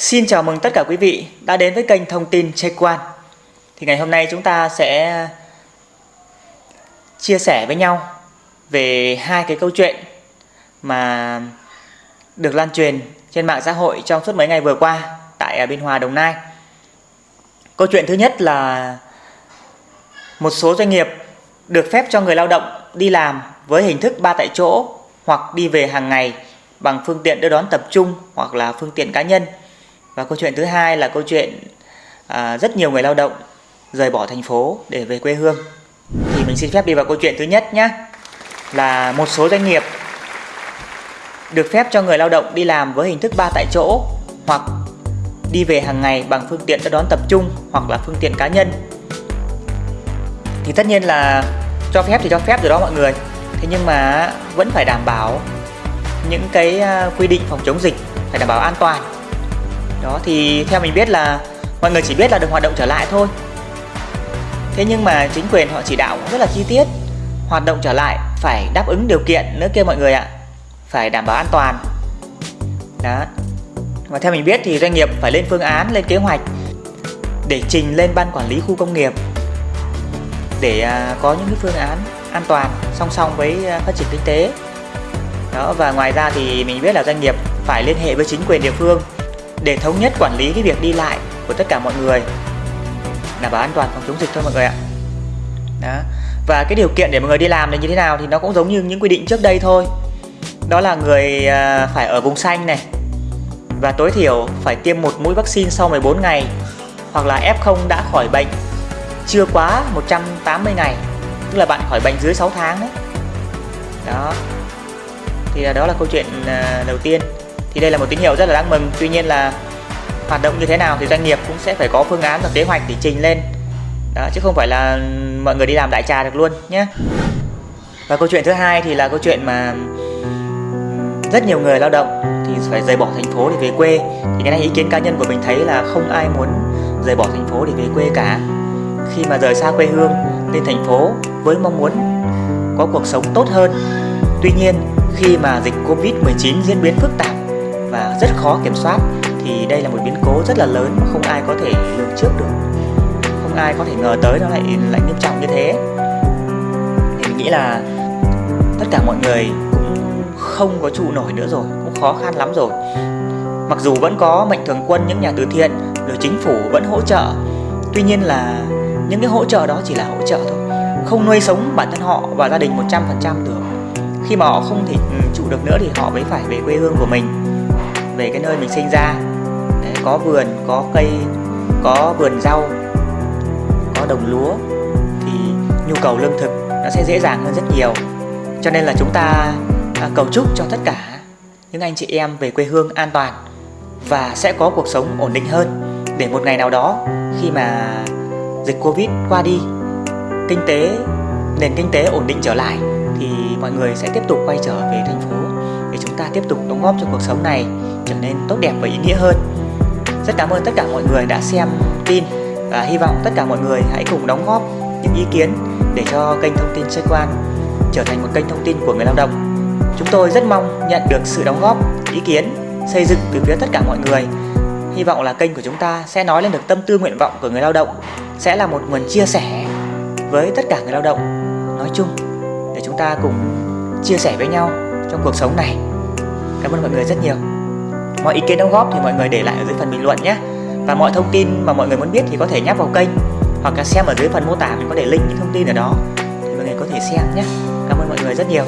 Xin chào mừng tất cả quý vị đã đến với kênh thông tin Check quan Thì ngày hôm nay chúng ta sẽ chia sẻ với nhau về hai cái câu chuyện mà được lan truyền trên mạng xã hội trong suốt mấy ngày vừa qua tại Biên Hòa, Đồng Nai. Câu chuyện thứ nhất là một số doanh nghiệp được phép cho người lao động đi làm với hình thức ba tại chỗ hoặc đi về hàng ngày bằng phương tiện đưa đón tập trung hoặc là phương tiện cá nhân. Và câu chuyện thứ hai là câu chuyện à, rất nhiều người lao động rời bỏ thành phố để về quê hương. Thì mình xin phép đi vào câu chuyện thứ nhất nhé. Là một số doanh nghiệp được phép cho người lao động đi làm với hình thức ba tại chỗ hoặc đi về hàng ngày bằng phương tiện đưa đón tập trung hoặc là phương tiện cá nhân. Thì tất nhiên là cho phép thì cho phép rồi đó mọi người. Thế nhưng mà vẫn phải đảm bảo những cái à, quy định phòng chống dịch phải đảm bảo an toàn đó, thì theo mình biết là mọi người chỉ biết là được hoạt động trở lại thôi. Thế nhưng mà chính quyền họ chỉ đạo rất là chi tiết, hoạt động trở lại phải đáp ứng điều kiện nữa kia mọi người ạ. Phải đảm bảo an toàn. Đó. Và theo mình biết thì doanh nghiệp phải lên phương án, lên kế hoạch để trình lên ban quản lý khu công nghiệp để à, có những cái phương án an toàn, song song với à, phát triển kinh tế. Đó, và ngoài ra thì mình biết là doanh nghiệp phải liên hệ với chính quyền địa phương để thống nhất quản lý cái việc đi lại của tất cả mọi người. Đảm bảo an toàn phòng chống dịch thôi mọi người ạ. Đó. Và cái điều kiện để mọi người đi làm là như thế nào thì nó cũng giống như những quy định trước đây thôi. Đó là người à, phải ở vùng xanh này. Và tối thiểu phải tiêm một mũi vaccine sau 14 ngày hoặc là F0 đã khỏi bệnh chưa quá 180 ngày, tức là bạn khỏi bệnh dưới 6 tháng đấy. Đó. Thì đó là câu chuyện à, đầu tiên thì đây là một tín hiệu rất là đáng mừng. Tuy nhiên là hoạt động như thế nào thì doanh nghiệp cũng sẽ phải có phương án và kế hoạch để trình lên. Đó, chứ không phải là mọi người đi làm đại trà được luôn nhé. Và câu chuyện thứ hai thì là câu chuyện mà rất nhiều người lao động thì phải rời bỏ thành phố để về quê. Thì cái này ý kiến cá nhân của mình thấy là không ai muốn rời bỏ thành phố để về quê cả. Khi mà rời xa quê hương, lên thành phố với mong muốn có cuộc sống tốt hơn. Tuy nhiên, khi mà dịch Covid-19 diễn biến phức tạp và rất khó kiểm soát, thì đây là một biến cố rất là lớn mà không ai có thể lường trước được. Không ai có thể ngờ tới nó lại lại nghiêm trọng như thế. Thì mình nghĩ là tất cả mọi người cũng không có trụ nổi nữa rồi, cũng khó khăn lắm rồi. Mặc dù vẫn có mạnh thường quân, những nhà từ thiện, rồi chính phủ vẫn hỗ trợ. Tuy nhiên là những cái hỗ trợ đó chỉ là hỗ trợ thôi. Không nuôi sống bản thân họ và gia đình 100% được. Khi mà họ không thể ừ, trụ được nữa thì họ mới phải về quê hương của mình về cái nơi mình sinh ra. Đấy, có vườn có cây có vườn rau có đồng lúa thì nhu cầu lương thực nó sẽ dễ dàng hơn rất nhiều. Cho nên là chúng ta à, cầu chúc cho tất cả những anh chị em về quê hương an toàn và sẽ có cuộc sống ổn định hơn. Để một ngày nào đó khi mà dịch Covid qua đi kinh tế nền kinh tế ổn định trở lại thì mọi người sẽ tiếp tục quay trở về thành phố để chúng ta tiếp tục đóng góp cho cuộc sống này trở nên tốt đẹp và ý nghĩa hơn. Rất cảm ơn tất cả mọi người đã xem tin và hy vọng tất cả mọi người hãy cùng đóng góp những ý kiến để cho kênh thông tin xoay quan trở thành một kênh thông tin của người lao động. Chúng tôi rất mong nhận được sự đóng góp, ý kiến, xây dựng từ phía tất cả mọi người. Hy vọng là kênh của chúng ta sẽ nói lên được tâm tư nguyện vọng của người lao động, sẽ là một nguồn chia sẻ với tất cả người lao động nói chung để chúng ta cùng chia sẻ với nhau trong cuộc sống này. Cảm ơn mọi người rất nhiều. Mọi ý kiến đóng góp thì mọi người để lại ở dưới phần bình luận nhé. Và mọi thông tin mà mọi người muốn biết thì có thể nhấp vào kênh, hoặc là xem ở dưới phần mô tả mình có để link những thông tin ở đó thì mọi người có thể xem nhé. Cảm ơn mọi người rất nhiều.